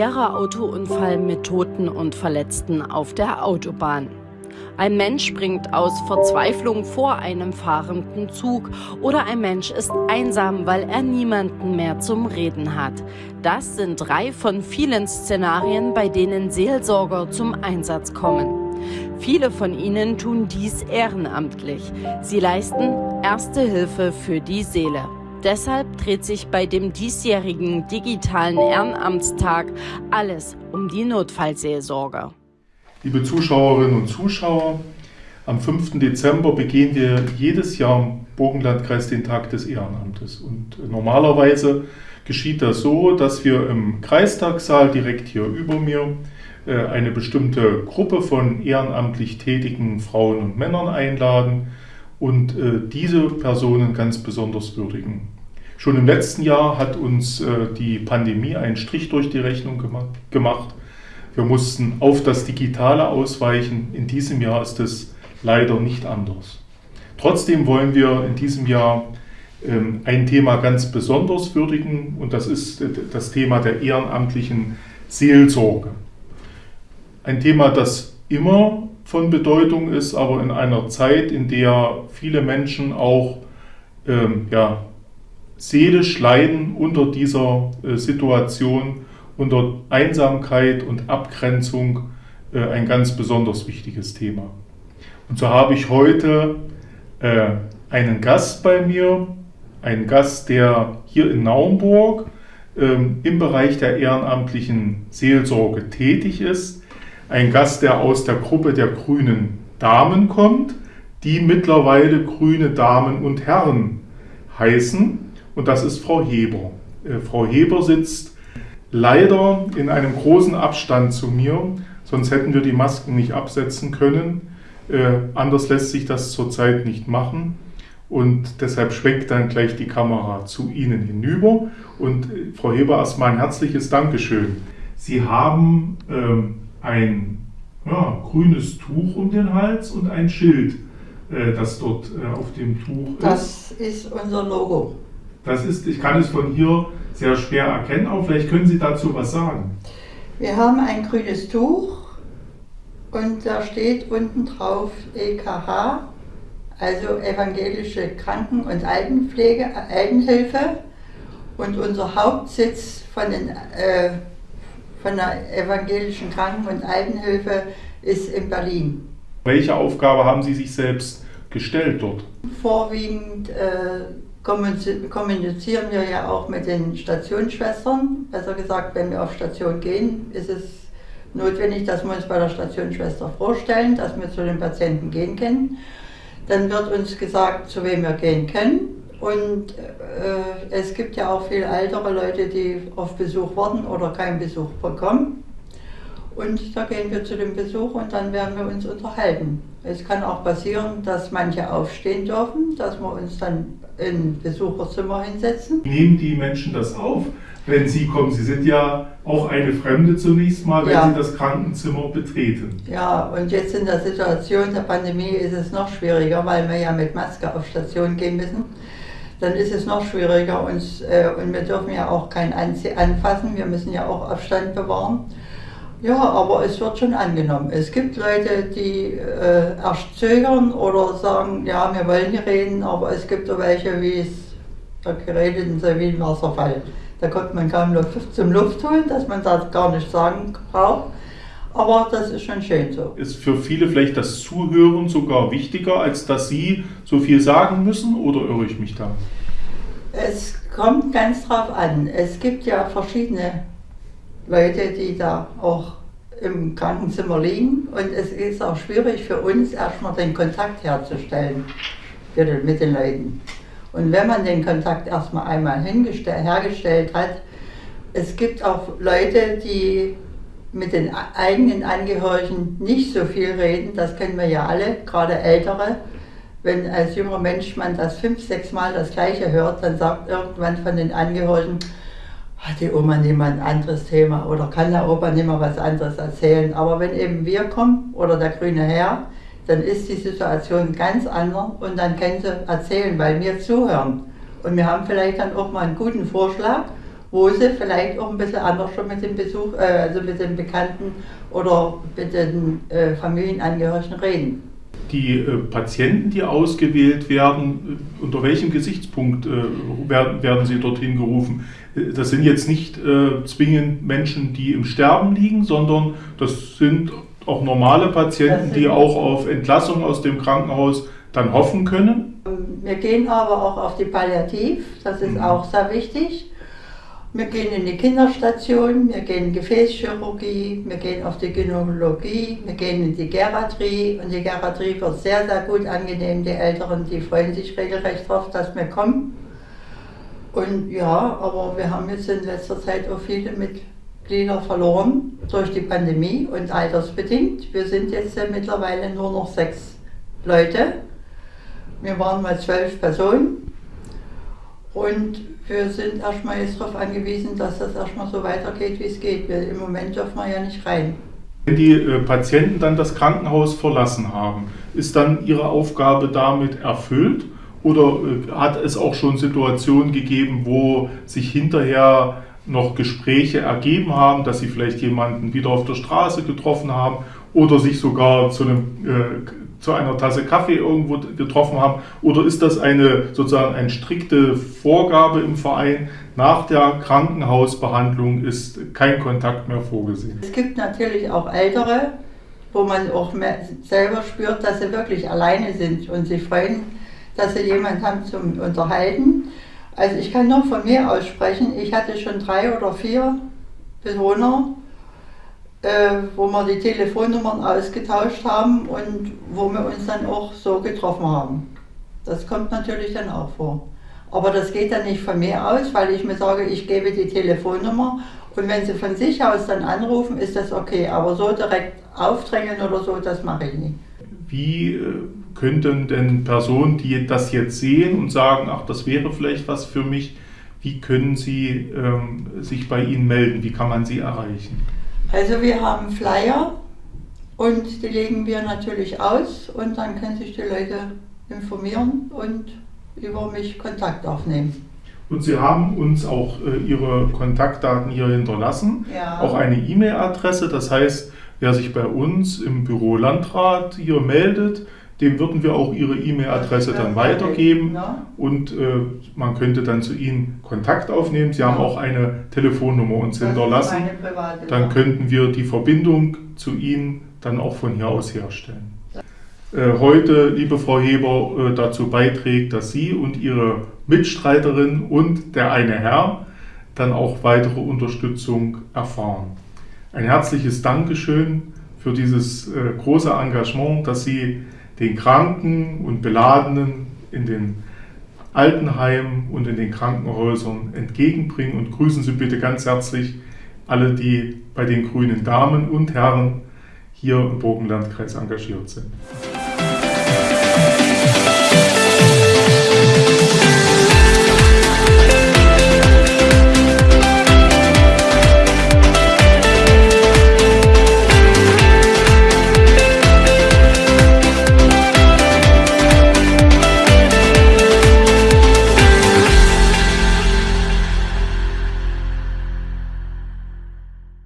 Schwerer Autounfall mit Toten und Verletzten auf der Autobahn. Ein Mensch springt aus Verzweiflung vor einem fahrenden Zug oder ein Mensch ist einsam, weil er niemanden mehr zum Reden hat. Das sind drei von vielen Szenarien, bei denen Seelsorger zum Einsatz kommen. Viele von ihnen tun dies ehrenamtlich. Sie leisten erste Hilfe für die Seele. Deshalb dreht sich bei dem diesjährigen digitalen Ehrenamtstag alles um die Notfallseelsorge. Liebe Zuschauerinnen und Zuschauer, am 5. Dezember begehen wir jedes Jahr im Burgenlandkreis den Tag des Ehrenamtes. Und normalerweise geschieht das so, dass wir im Kreistagssaal direkt hier über mir äh, eine bestimmte Gruppe von ehrenamtlich tätigen Frauen und Männern einladen und äh, diese Personen ganz besonders würdigen. Schon im letzten Jahr hat uns äh, die Pandemie einen Strich durch die Rechnung gemacht. Wir mussten auf das Digitale ausweichen. In diesem Jahr ist es leider nicht anders. Trotzdem wollen wir in diesem Jahr ähm, ein Thema ganz besonders würdigen und das ist das Thema der ehrenamtlichen Seelsorge. Ein Thema, das immer von Bedeutung ist, aber in einer Zeit, in der viele Menschen auch ähm, ja, seelisch leiden unter dieser äh, Situation, unter Einsamkeit und Abgrenzung, äh, ein ganz besonders wichtiges Thema. Und so habe ich heute äh, einen Gast bei mir, einen Gast, der hier in Naumburg ähm, im Bereich der ehrenamtlichen Seelsorge tätig ist ein Gast, der aus der Gruppe der grünen Damen kommt, die mittlerweile grüne Damen und Herren heißen. Und das ist Frau Heber. Äh, Frau Heber sitzt leider in einem großen Abstand zu mir, sonst hätten wir die Masken nicht absetzen können. Äh, anders lässt sich das zurzeit nicht machen. Und deshalb schwenkt dann gleich die Kamera zu Ihnen hinüber. Und äh, Frau Heber, erstmal ein herzliches Dankeschön. Sie haben ähm, ein ja, grünes Tuch um den Hals und ein Schild, äh, das dort äh, auf dem Tuch ist. Das ist unser Logo. Das ist, ich kann es von hier sehr schwer erkennen, aber vielleicht können Sie dazu was sagen. Wir haben ein grünes Tuch und da steht unten drauf EKH, also Evangelische Kranken- und Altenpflege, Altenhilfe. Und unser Hauptsitz von den äh, von der evangelischen Kranken- und Altenhilfe ist in Berlin. Welche Aufgabe haben Sie sich selbst gestellt dort? Vorwiegend äh, kommunizieren wir ja auch mit den Stationsschwestern. Besser gesagt, wenn wir auf Station gehen, ist es notwendig, dass wir uns bei der Stationsschwester vorstellen, dass wir zu den Patienten gehen können. Dann wird uns gesagt, zu wem wir gehen können. Und äh, es gibt ja auch viele ältere Leute, die auf Besuch warten oder keinen Besuch bekommen. Und da gehen wir zu dem Besuch und dann werden wir uns unterhalten. Es kann auch passieren, dass manche aufstehen dürfen, dass wir uns dann in Besucherzimmer hinsetzen. Nehmen die Menschen das auf, wenn sie kommen? Sie sind ja auch eine Fremde zunächst mal, wenn ja. sie das Krankenzimmer betreten. Ja, und jetzt in der Situation der Pandemie ist es noch schwieriger, weil wir ja mit Maske auf Station gehen müssen dann ist es noch schwieriger. Uns, äh, und wir dürfen ja auch kein anfassen, wir müssen ja auch Abstand bewahren. Ja, aber es wird schon angenommen. Es gibt Leute, die äh, erst zögern oder sagen, ja, wir wollen nicht reden, aber es gibt auch welche, wie es da geredeten so wie ein Wasserfall. Da kommt man kaum Luft zum Luft holen, dass man das gar nicht sagen braucht. Aber das ist schon schön so. Ist für viele vielleicht das Zuhören sogar wichtiger, als dass Sie so viel sagen müssen oder irre ich mich da? Es kommt ganz drauf an. Es gibt ja verschiedene Leute, die da auch im Krankenzimmer liegen und es ist auch schwierig für uns erstmal den Kontakt herzustellen mit den Leuten. Und wenn man den Kontakt erstmal einmal hergestellt hat, es gibt auch Leute, die mit den eigenen Angehörigen nicht so viel reden, das kennen wir ja alle, gerade Ältere. Wenn als junger Mensch man das fünf, sechs Mal das Gleiche hört, dann sagt irgendwann von den Angehörigen, hat die Oma nicht mal ein anderes Thema oder kann der Opa nicht mal was anderes erzählen. Aber wenn eben wir kommen oder der grüne Herr, dann ist die Situation ganz anders und dann können sie erzählen, weil wir zuhören. Und wir haben vielleicht dann auch mal einen guten Vorschlag wo sie vielleicht auch ein bisschen anders schon mit dem Besuch, äh, also mit den Bekannten oder mit den äh, Familienangehörigen reden. Die äh, Patienten, die ausgewählt werden, äh, unter welchem Gesichtspunkt äh, werden, werden sie dorthin gerufen? Äh, das sind jetzt nicht zwingend Menschen, die im Sterben liegen, sondern das sind auch normale Patienten, die auch auf Entlassung aus dem Krankenhaus dann hoffen können. Wir gehen aber auch auf die Palliativ, das ist mhm. auch sehr wichtig. Wir gehen in die Kinderstation, wir gehen in Gefäßchirurgie, wir gehen auf die Gynäkologie, wir gehen in die Geriatrie und die Geriatrie wird sehr, sehr gut angenehm. Die Älteren, die freuen sich regelrecht darauf, dass wir kommen. Und ja, aber wir haben jetzt in letzter Zeit auch viele Mitglieder verloren durch die Pandemie und altersbedingt. Wir sind jetzt ja mittlerweile nur noch sechs Leute. Wir waren mal zwölf Personen und wir sind erstmal jetzt darauf angewiesen, dass das erstmal so weitergeht, wie es geht. Wir, Im Moment dürfen wir ja nicht rein. Wenn die äh, Patienten dann das Krankenhaus verlassen haben, ist dann ihre Aufgabe damit erfüllt? Oder äh, hat es auch schon Situationen gegeben, wo sich hinterher noch Gespräche ergeben haben, dass sie vielleicht jemanden wieder auf der Straße getroffen haben oder sich sogar zu einem äh, zu einer Tasse Kaffee irgendwo getroffen haben? Oder ist das eine sozusagen eine strikte Vorgabe im Verein? Nach der Krankenhausbehandlung ist kein Kontakt mehr vorgesehen. Es gibt natürlich auch Ältere, wo man auch selber spürt, dass sie wirklich alleine sind und sich freuen, dass sie jemanden haben zum Unterhalten. Also ich kann nur von mir aussprechen, ich hatte schon drei oder vier Bewohner, äh, wo wir die Telefonnummern ausgetauscht haben und wo wir uns dann auch so getroffen haben. Das kommt natürlich dann auch vor. Aber das geht dann nicht von mir aus, weil ich mir sage, ich gebe die Telefonnummer und wenn sie von sich aus dann anrufen, ist das okay. Aber so direkt aufdrängen oder so, das mache ich nicht. Wie äh, könnten denn Personen, die das jetzt sehen und sagen, ach, das wäre vielleicht was für mich, wie können sie ähm, sich bei Ihnen melden? Wie kann man sie erreichen? Also wir haben Flyer und die legen wir natürlich aus und dann können sich die Leute informieren und über mich Kontakt aufnehmen. Und Sie haben uns auch äh, Ihre Kontaktdaten hier hinterlassen, ja. auch eine E-Mail-Adresse. Das heißt, wer sich bei uns im Büro Landrat hier meldet, dem würden wir auch Ihre E-Mail-Adresse dann weitergeben und äh, man könnte dann zu Ihnen Kontakt aufnehmen. Sie haben auch eine Telefonnummer uns hinterlassen. Dann könnten wir die Verbindung zu Ihnen dann auch von hier aus herstellen. Äh, heute, liebe Frau Heber, äh, dazu beiträgt, dass Sie und Ihre Mitstreiterin und der eine Herr dann auch weitere Unterstützung erfahren. Ein herzliches Dankeschön für dieses äh, große Engagement, das Sie den Kranken und Beladenen in den Altenheimen und in den Krankenhäusern entgegenbringen und grüßen Sie bitte ganz herzlich alle, die bei den grünen Damen und Herren hier im Burgenlandkreis engagiert sind.